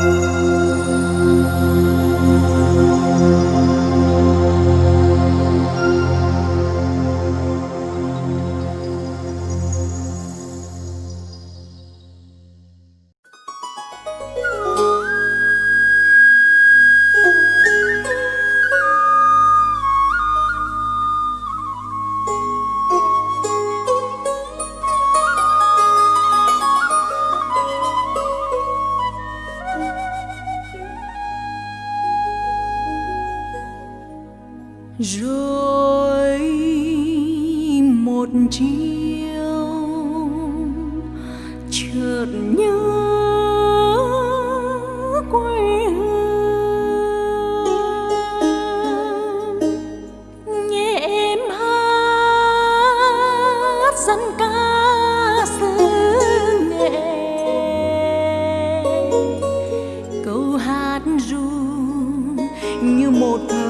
Música rồi một chiều, chợt nhớ quê hương. Nghe em hát dân ca xứ nghệ. Câu hát ru như một thơ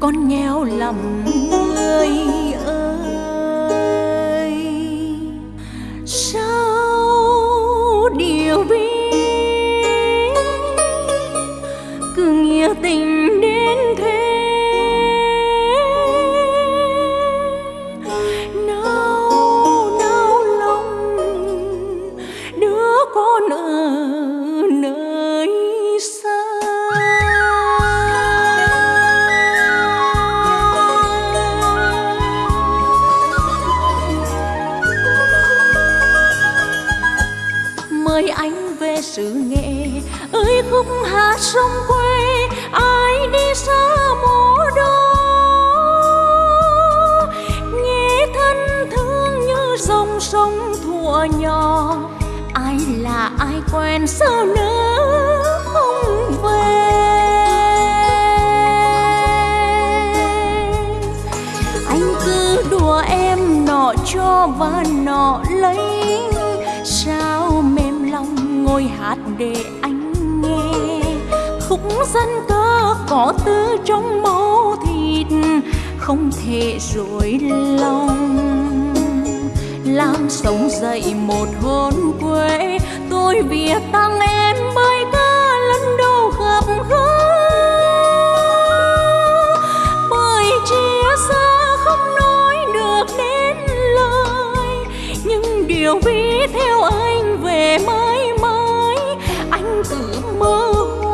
con nghèo lắm người. sông quê, ai đi xa mồ đó nghe thân thương như dòng sông thuở nhỏ, ai là ai quen sao nữa không về? Anh cứ đùa em nọ cho và nọ lấy, sao mềm lòng ngồi hát để anh khúc dân ca có tư trong máu thịt, không thể rối lòng. Làm sống dậy một hồn quê, tôi bia tăng em bơi ca lần đầu gặp gỡ. Bởi chia xa không nói được đến lời, nhưng điều vì theo anh về mãi mãi, anh tự mơ hồ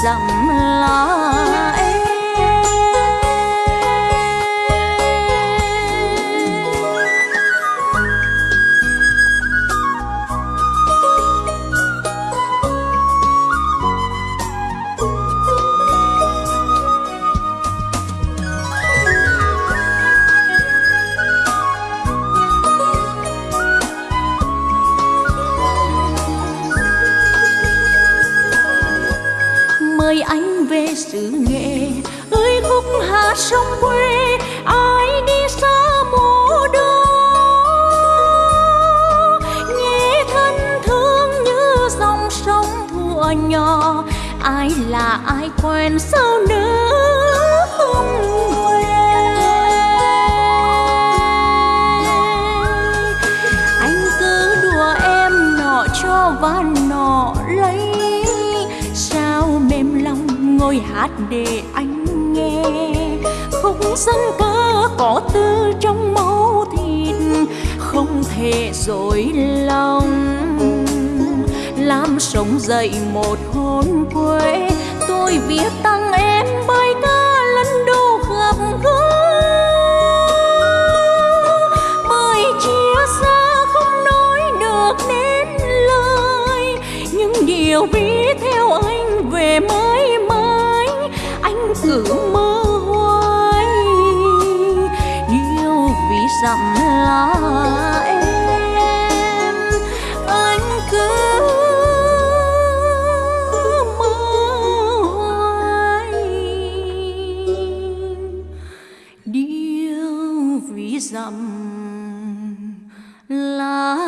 dặm lá là ai quen sao nữa không quên? Anh cứ đùa em nọ cho và nọ lấy. Sao mềm lòng ngồi hát để anh nghe? Không dân ca có tư trong máu thịt, không thể dối lòng làm sống dậy một hôn quê. Tôi viết tặng em bài ca lần đầu gặp gỡ. Bởi chia xa không nói được nên lời. Những điều bi theo anh về mãi mãi. Anh cứ mơ hoài. Điều vì dặm lá dặm lá